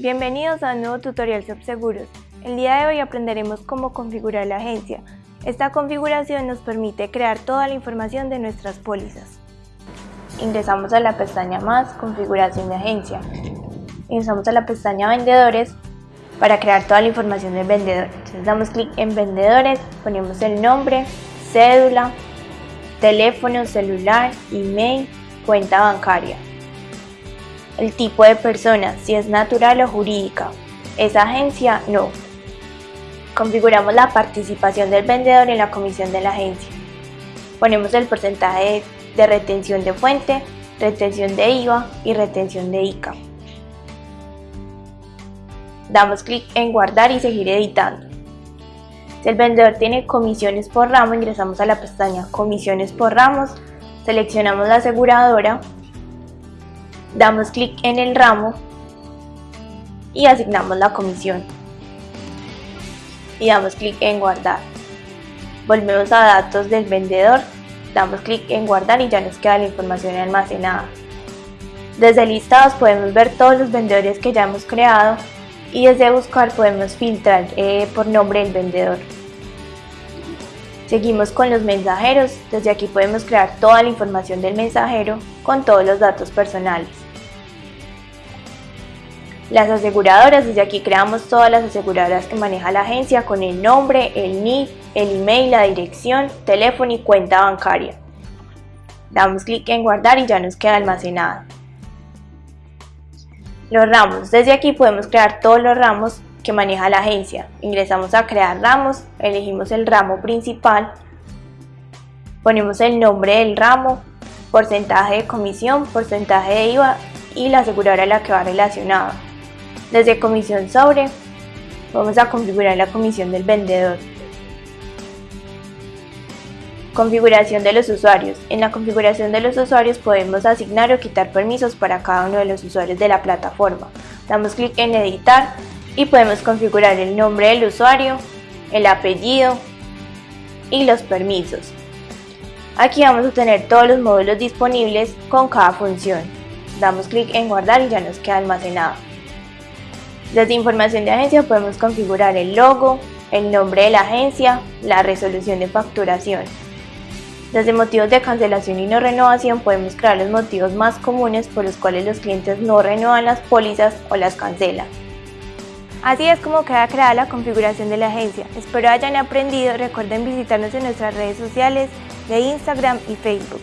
Bienvenidos a un nuevo tutorial sobre seguros. El día de hoy aprenderemos cómo configurar la agencia. Esta configuración nos permite crear toda la información de nuestras pólizas. Ingresamos a la pestaña Más, Configuración de agencia. Ingresamos a la pestaña Vendedores para crear toda la información del vendedor. Entonces damos clic en Vendedores, ponemos el nombre, cédula, teléfono, celular, email, cuenta bancaria el tipo de persona, si es natural o jurídica. Esa agencia, no. Configuramos la participación del vendedor en la comisión de la agencia. Ponemos el porcentaje de retención de fuente, retención de IVA y retención de ICA. Damos clic en guardar y seguir editando. Si el vendedor tiene comisiones por ramo, ingresamos a la pestaña comisiones por ramos, seleccionamos la aseguradora damos clic en el ramo y asignamos la comisión. Y damos clic en guardar. Volvemos a datos del vendedor damos clic en guardar y ya nos queda la información almacenada. Desde listados podemos ver todos los vendedores que ya hemos creado y desde buscar podemos filtrar eh, por nombre del vendedor Seguimos con los mensajeros, desde aquí podemos crear toda la información del mensajero con todos los datos personales. Las aseguradoras, desde aquí creamos todas las aseguradoras que maneja la agencia con el nombre, el NIF, el email, la dirección, teléfono y cuenta bancaria. Damos clic en guardar y ya nos queda almacenada. Los ramos, desde aquí podemos crear todos los ramos que maneja la agencia. Ingresamos a crear ramos, elegimos el ramo principal, ponemos el nombre del ramo, porcentaje de comisión, porcentaje de IVA y la aseguradora a la que va relacionado. Desde comisión sobre, vamos a configurar la comisión del vendedor. Configuración de los usuarios. En la configuración de los usuarios podemos asignar o quitar permisos para cada uno de los usuarios de la plataforma. Damos clic en editar y podemos configurar el nombre del usuario, el apellido y los permisos. Aquí vamos a tener todos los módulos disponibles con cada función. Damos clic en guardar y ya nos queda almacenado. Desde información de agencia podemos configurar el logo, el nombre de la agencia, la resolución de facturación. Desde motivos de cancelación y no renovación podemos crear los motivos más comunes por los cuales los clientes no renuevan las pólizas o las cancelan. Así es como queda creada la configuración de la agencia. Espero hayan aprendido. Recuerden visitarnos en nuestras redes sociales de Instagram y Facebook.